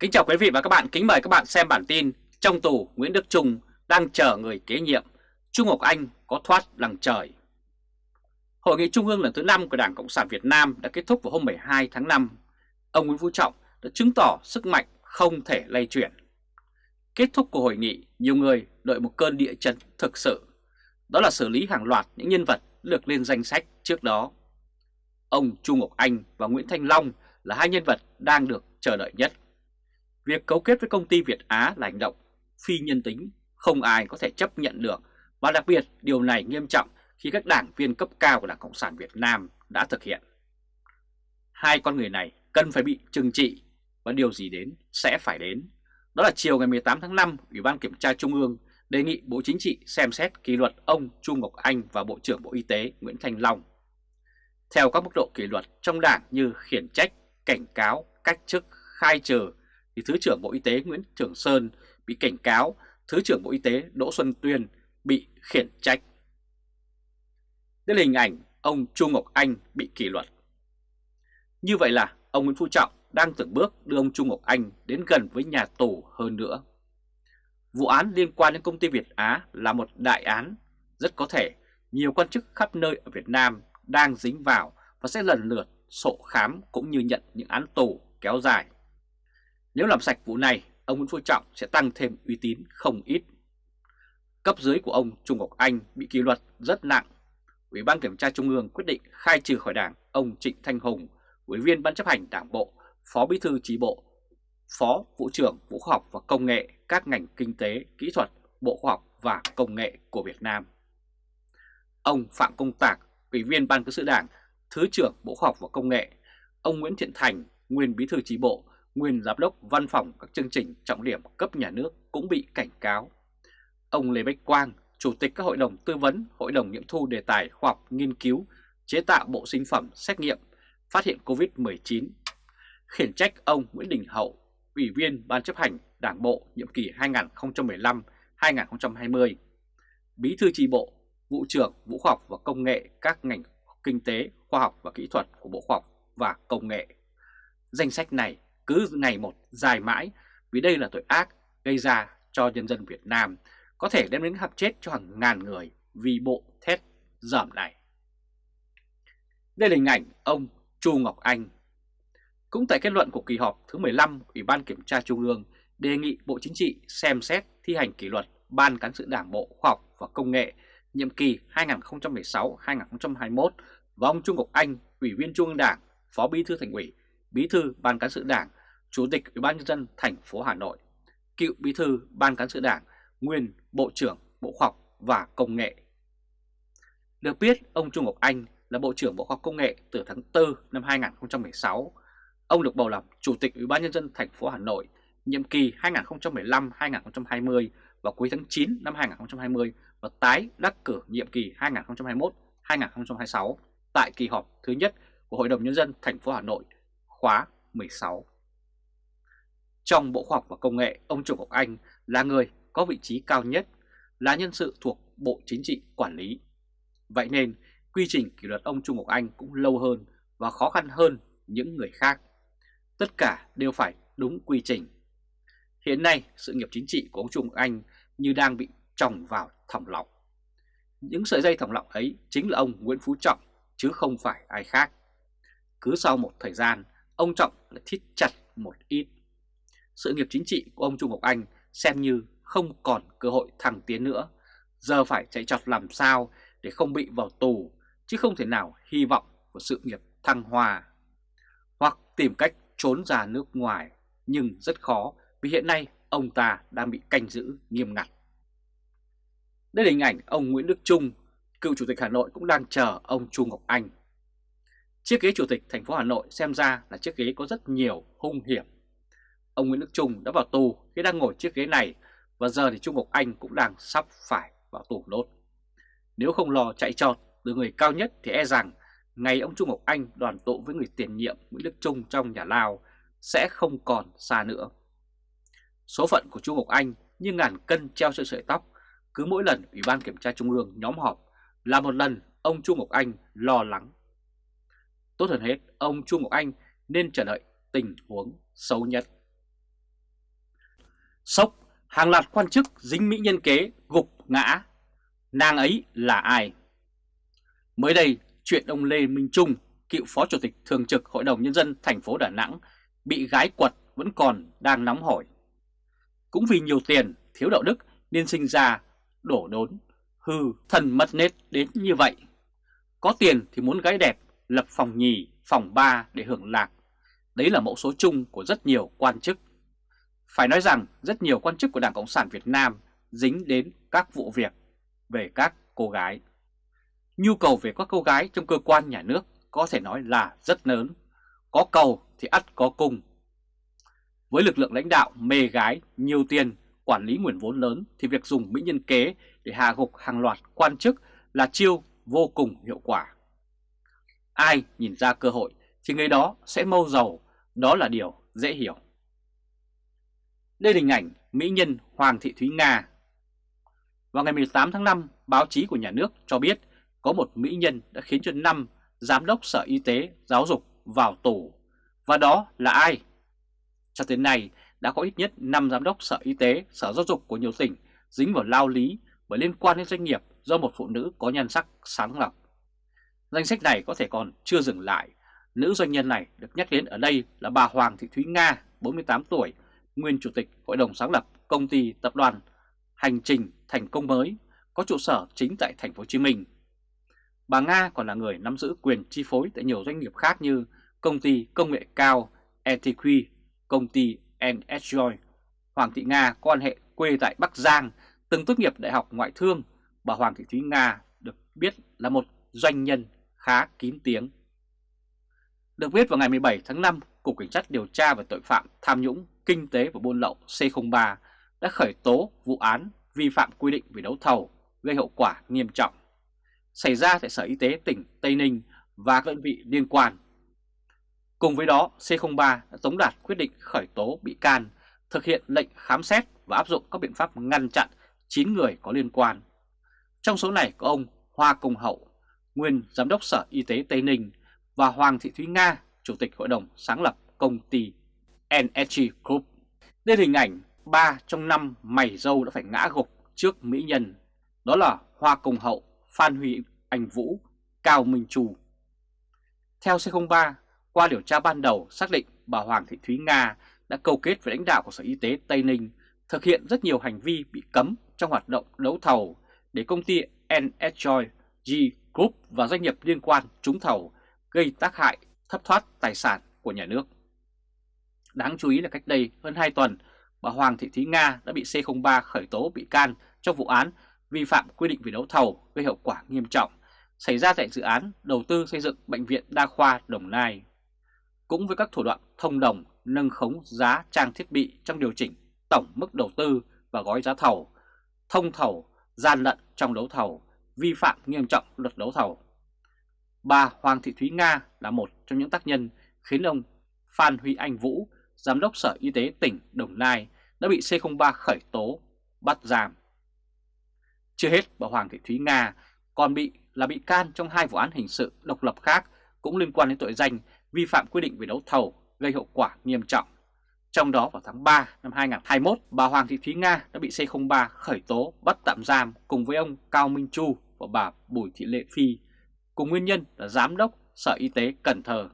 Kính chào quý vị và các bạn, kính mời các bạn xem bản tin Trong tù Nguyễn Đức Trung đang chờ người kế nhiệm. Trung Ngọc Anh có thoát lằng trời. Hội nghị Trung ương lần thứ 5 của Đảng Cộng sản Việt Nam đã kết thúc vào hôm 12 tháng 5 Ông Nguyễn Phú Trọng đã chứng tỏ sức mạnh không thể lay chuyển. Kết thúc của hội nghị, nhiều người đợi một cơn địa chấn thực sự. Đó là xử lý hàng loạt những nhân vật được lên danh sách trước đó. Ông Trung Ngọc Anh và Nguyễn Thanh Long là hai nhân vật đang được chờ đợi nhất. Việc cấu kết với công ty Việt Á là hành động phi nhân tính, không ai có thể chấp nhận được và đặc biệt điều này nghiêm trọng khi các đảng viên cấp cao của Đảng Cộng sản Việt Nam đã thực hiện. Hai con người này cần phải bị trừng trị và điều gì đến sẽ phải đến. Đó là chiều ngày 18 tháng 5, Ủy ban Kiểm tra Trung ương đề nghị Bộ Chính trị xem xét kỷ luật ông Trung Ngọc Anh và Bộ trưởng Bộ Y tế Nguyễn Thanh Long. Theo các mức độ kỷ luật trong đảng như khiển trách, cảnh cáo, cách chức, khai trừ thì Thứ trưởng Bộ Y tế Nguyễn Trường Sơn bị cảnh cáo, Thứ trưởng Bộ Y tế Đỗ Xuân Tuyên bị khiển trách. Đây là hình ảnh ông chu Ngọc Anh bị kỷ luật. Như vậy là ông Nguyễn Phú Trọng đang từng bước đưa ông chu Ngọc Anh đến gần với nhà tù hơn nữa. Vụ án liên quan đến công ty Việt Á là một đại án, rất có thể nhiều quan chức khắp nơi ở Việt Nam đang dính vào và sẽ lần lượt sổ khám cũng như nhận những án tù kéo dài. Nếu làm sạch vụ này, ông Nguyễn Phú Trọng sẽ tăng thêm uy tín không ít. Cấp dưới của ông Trung Ngọc Anh bị kỷ luật rất nặng. Ủy ban Kiểm tra Trung ương quyết định khai trừ khỏi đảng ông Trịnh Thanh Hùng, Ủy viên Ban chấp hành Đảng Bộ, Phó Bí thư Trí Bộ, Phó Vụ trưởng Vụ Khoa học và Công nghệ các ngành kinh tế, kỹ thuật, Bộ Khoa học và Công nghệ của Việt Nam. Ông Phạm Công Tạc, Ủy viên Ban Cán sự Đảng, Thứ trưởng Bộ Khoa học và Công nghệ, ông Nguyễn Thiện Thành, nguyên Bí thư Trí Bộ, nguyên giám đốc văn phòng các chương trình trọng điểm cấp nhà nước cũng bị cảnh cáo. Ông Lê Bách Quang, Chủ tịch các hội đồng tư vấn, hội đồng nghiệm thu đề tài khoa học nghiên cứu, chế tạo bộ sinh phẩm xét nghiệm, phát hiện COVID-19. Khiển trách ông Nguyễn Đình Hậu, Ủy viên Ban chấp hành Đảng Bộ nhiệm kỳ 2015-2020, Bí thư tri bộ, Vụ trưởng vũ khoa học và Công nghệ các ngành kinh tế, khoa học và kỹ thuật của Bộ Khoa học và Công nghệ. Danh sách này cứ ngày một dài mãi vì đây là tội ác gây ra cho nhân dân Việt Nam có thể đem đến hạp chết cho hàng ngàn người vì bộ thét dởm này. Đây là hình ảnh ông Chu Ngọc Anh. Cũng tại kết luận của kỳ họp thứ 15 Ủy ban Kiểm tra Trung ương đề nghị Bộ Chính trị xem xét thi hành kỷ luật Ban Cán sự Đảng Bộ Khoa học và Công nghệ nhiệm kỳ 2016-2021 và ông Trung Ngọc Anh, Ủy viên Trung ương Đảng, Phó Bí thư Thành ủy, Bí thư Ban Cán sự Đảng Chủ tịch Ủy ban nhân dân thành phố Hà Nội, cựu bí thư Ban cán sự Đảng, nguyên Bộ trưởng Bộ Khoa học và Công nghệ. Được biết, ông Trung Ngọc Anh là Bộ trưởng Bộ Khoa học Công nghệ từ tháng 4 năm 2016. Ông được bầu làm Chủ tịch Ủy ban nhân dân thành phố Hà Nội nhiệm kỳ 2015-2020 vào cuối tháng 9 năm 2020 và tái đắc cử nhiệm kỳ 2021-2026 tại kỳ họp thứ nhất của Hội đồng nhân dân thành phố Hà Nội khóa 16. Trong Bộ Khoa học và Công nghệ, ông Trung Ngọc Anh là người có vị trí cao nhất, là nhân sự thuộc Bộ Chính trị quản lý. Vậy nên, quy trình kỷ luật ông Trung Ngọc Anh cũng lâu hơn và khó khăn hơn những người khác. Tất cả đều phải đúng quy trình. Hiện nay, sự nghiệp chính trị của ông Trung Ngọc Anh như đang bị trồng vào thòng lọng. Những sợi dây thòng lọng ấy chính là ông Nguyễn Phú Trọng, chứ không phải ai khác. Cứ sau một thời gian, ông Trọng lại thít chặt một ít sự nghiệp chính trị của ông Trung Ngọc Anh xem như không còn cơ hội thăng tiến nữa. Giờ phải chạy trọt làm sao để không bị vào tù, chứ không thể nào hy vọng của sự nghiệp thăng hoa. Hoặc tìm cách trốn ra nước ngoài, nhưng rất khó vì hiện nay ông ta đang bị canh giữ nghiêm ngặt. Đây là hình ảnh ông Nguyễn Đức Trung, cựu chủ tịch Hà Nội cũng đang chờ ông Trung Ngọc Anh. Chiếc ghế chủ tịch thành phố Hà Nội xem ra là chiếc ghế có rất nhiều hung hiểm Ông Nguyễn Đức Trung đã vào tù khi đang ngồi chiếc ghế này và giờ thì Trung Ngọc Anh cũng đang sắp phải vào tù nốt. Nếu không lo chạy trọt từ người cao nhất thì e rằng ngày ông Trung Ngọc Anh đoàn tụ với người tiền nhiệm Nguyễn Đức Trung trong nhà lao sẽ không còn xa nữa. Số phận của Trung Ngọc Anh như ngàn cân treo trên sợi tóc, cứ mỗi lần Ủy ban Kiểm tra Trung ương nhóm họp là một lần ông Trung Ngọc Anh lo lắng. Tốt hơn hết, ông Trung Ngọc Anh nên chờ đợi tình huống xấu nhất. Sốc, hàng loạt quan chức dính mỹ nhân kế gục ngã. Nàng ấy là ai? Mới đây, chuyện ông Lê Minh Trung, cựu Phó Chủ tịch Thường trực Hội đồng Nhân dân thành phố Đà Nẵng, bị gái quật vẫn còn đang nóng hổi. Cũng vì nhiều tiền, thiếu đạo đức nên sinh ra, đổ đốn, hư, thần mất nết đến như vậy. Có tiền thì muốn gái đẹp, lập phòng nhì, phòng ba để hưởng lạc. Đấy là mẫu số chung của rất nhiều quan chức. Phải nói rằng rất nhiều quan chức của Đảng Cộng sản Việt Nam dính đến các vụ việc về các cô gái. Nhu cầu về các cô gái trong cơ quan nhà nước có thể nói là rất lớn. Có cầu thì ắt có cung. Với lực lượng lãnh đạo mê gái, nhiều tiền, quản lý nguồn vốn lớn thì việc dùng mỹ nhân kế để hạ gục hàng loạt quan chức là chiêu vô cùng hiệu quả. Ai nhìn ra cơ hội thì người đó sẽ mâu giàu, đó là điều dễ hiểu. Đây là hình ảnh mỹ nhân Hoàng Thị Thúy Nga. Vào ngày 18 tháng 5, báo chí của nhà nước cho biết có một mỹ nhân đã khiến cho năm giám đốc Sở Y tế Giáo dục vào tù. Và đó là ai? Cho đến nay, đã có ít nhất 5 giám đốc Sở Y tế, Sở Giáo dục của nhiều tỉnh dính vào lao lý bởi liên quan đến doanh nghiệp do một phụ nữ có nhan sắc sáng lọc. Danh sách này có thể còn chưa dừng lại. Nữ doanh nhân này được nhắc đến ở đây là bà Hoàng Thị Thúy Nga, 48 tuổi, nguyên chủ tịch Hội đồng sáng lập công ty tập đoàn Hành trình thành công mới, có trụ sở chính tại thành phố Hồ Chí Minh. Bà Nga còn là người nắm giữ quyền chi phối tại nhiều doanh nghiệp khác như công ty công nghệ cao ETQ, công ty NSJoy. Hoàng Thị Nga có quan hệ quê tại Bắc Giang, từng tốt nghiệp Đại học Ngoại thương. Bà Hoàng Thị Thúy Nga được biết là một doanh nhân khá kín tiếng. Được biết vào ngày 17 tháng 5, Cục Cảnh sát điều tra về tội phạm tham nhũng, kinh tế và buôn lậu C03 đã khởi tố vụ án vi phạm quy định về đấu thầu gây hậu quả nghiêm trọng xảy ra tại Sở Y tế tỉnh Tây Ninh và các đơn vị liên quan. Cùng với đó, C03 đã tống đạt quyết định khởi tố bị can, thực hiện lệnh khám xét và áp dụng các biện pháp ngăn chặn 9 người có liên quan. Trong số này có ông Hoa Công Hậu, nguyên Giám đốc Sở Y tế Tây Ninh và Hoàng Thị Thúy Nga, Chủ tịch Hội đồng sáng lập công ty NSG Group. Đây là hình ảnh 3 trong 5 mày dâu đã phải ngã gục trước mỹ nhân, đó là Hoa Công Hậu, Phan Huy Anh Vũ, Cao Minh Trù. Theo C03, qua điều tra ban đầu xác định bà Hoàng Thị Thúy Nga đã câu kết với lãnh đạo của Sở Y tế Tây Ninh thực hiện rất nhiều hành vi bị cấm trong hoạt động đấu thầu để công ty NSJoy G Group và doanh nghiệp liên quan trúng thầu gây tác hại thất thoát tài sản của nhà nước. Đáng chú ý là cách đây hơn 2 tuần, bà Hoàng Thị Thúy Nga đã bị C03 khởi tố bị can trong vụ án vi phạm quy định về đấu thầu gây hậu quả nghiêm trọng xảy ra tại dự án đầu tư xây dựng Bệnh viện Đa khoa Đồng Nai. Cũng với các thủ đoạn thông đồng nâng khống giá trang thiết bị trong điều chỉnh tổng mức đầu tư và gói giá thầu, thông thầu, gian lận trong đấu thầu, vi phạm nghiêm trọng luật đấu thầu. Bà Hoàng Thị Thúy Nga là một trong những tác nhân khiến ông Phan Huy Anh Vũ, Giám đốc Sở Y tế tỉnh Đồng Nai đã bị C03 khởi tố, bắt giam. Chưa hết, bà Hoàng Thị Thúy Nga còn bị là bị can trong hai vụ án hình sự độc lập khác cũng liên quan đến tội danh vi phạm quy định về đấu thầu gây hậu quả nghiêm trọng. Trong đó vào tháng 3 năm 2021, bà Hoàng Thị Thúy Nga đã bị C03 khởi tố bắt tạm giam cùng với ông Cao Minh Chu và bà Bùi Thị Lệ Phi, cùng nguyên nhân là Giám đốc Sở Y tế Cần Thơ.